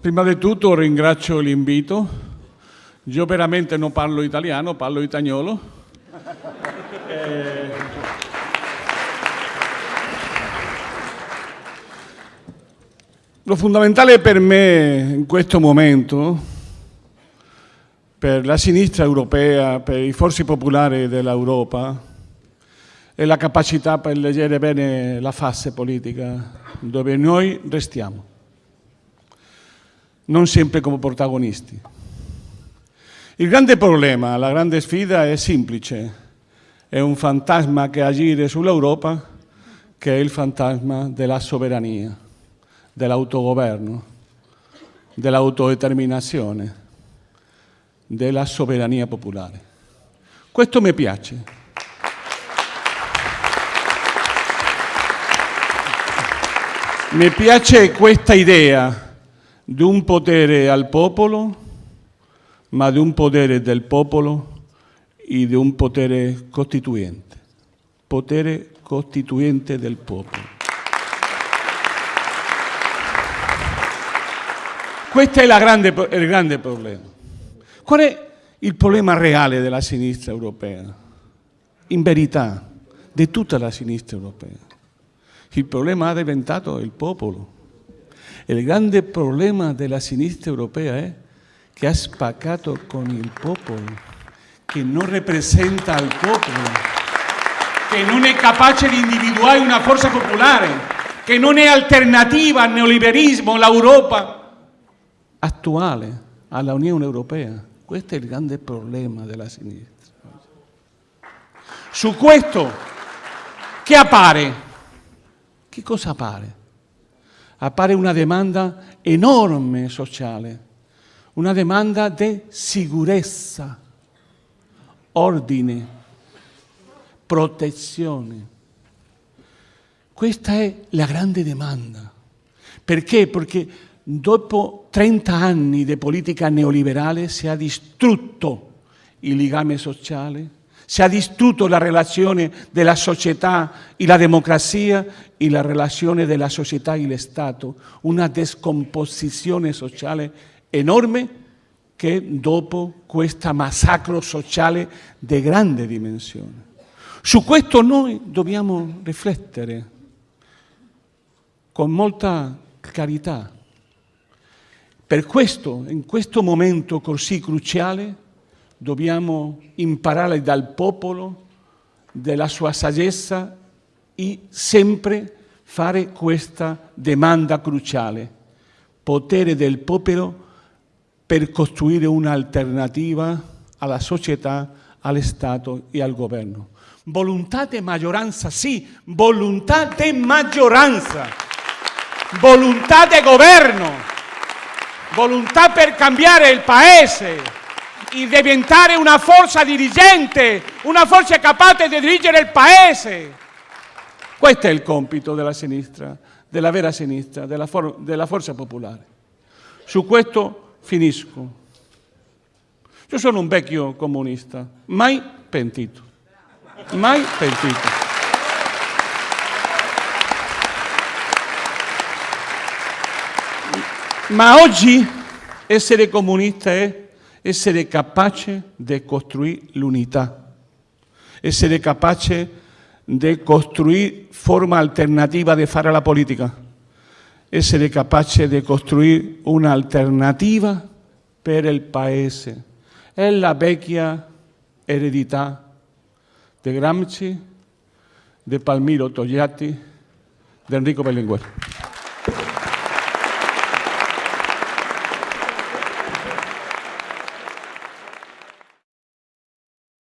Prima di tutto ringrazio l'invito. Io veramente non parlo italiano, parlo italiano. Eh... Lo fondamentale per me in questo momento, per la sinistra europea, per i forze popolari dell'Europa, è la capacità per leggere bene la fase politica dove noi restiamo non sempre come protagonisti. Il grande problema, la grande sfida è semplice, è un fantasma che agire sull'Europa che è il fantasma della sovrania, dell'autogoverno, dell'autodeterminazione, della sovrania popolare. Questo mi piace. Mi piace questa idea di un potere al popolo, ma di un potere del popolo e di un potere costituente. Potere costituente del popolo. Questo è grande, il grande problema. Qual è il problema reale della sinistra europea? In verità, di tutta la sinistra europea. Il problema ha diventato il popolo. Il grande problema della sinistra europea è che ha spaccato con il popolo, che non rappresenta il popolo, che non è capace di individuare una forza popolare, che non è alternativa al neoliberismo, all'Europa attuale, alla Unione Europea. Questo è il grande problema della sinistra. Su questo, che appare? Che cosa appare? Appare una demanda enorme sociale, una demanda di sicurezza, ordine, protezione. Questa è la grande domanda. Perché? Perché dopo 30 anni di politica neoliberale si è distrutto il legame sociale, si è distrutto la relazione della società e la democrazia e la relazione della società e lo Stato, una descomposizione sociale enorme che dopo questo massacro sociale di grande dimensione. Su questo noi dobbiamo riflettere con molta carità. Per questo, in questo momento così cruciale, dobbiamo imparare dal popolo, della sua saggezza e sempre fare questa domanda cruciale. Potere del popolo per costruire un'alternativa alla società, allo Stato e al governo. Volontà di maggioranza, sì, volontà di maggioranza, volontà di governo, volontà per cambiare il paese, diventare una forza dirigente, una forza capace di dirigere il paese. Questo è il compito della sinistra, della vera sinistra, della, for della forza popolare. Su questo finisco. Io sono un vecchio comunista, mai pentito, mai pentito. Ma oggi essere comunista è essere capace di costruire l'unità, essere capace di costruire forma alternativa di fare la politica, essere capace di costruire un'alternativa per il Paese. È la vecchia eredità di Gramsci, di Palmiro Togliatti, di Enrico Berlinguer.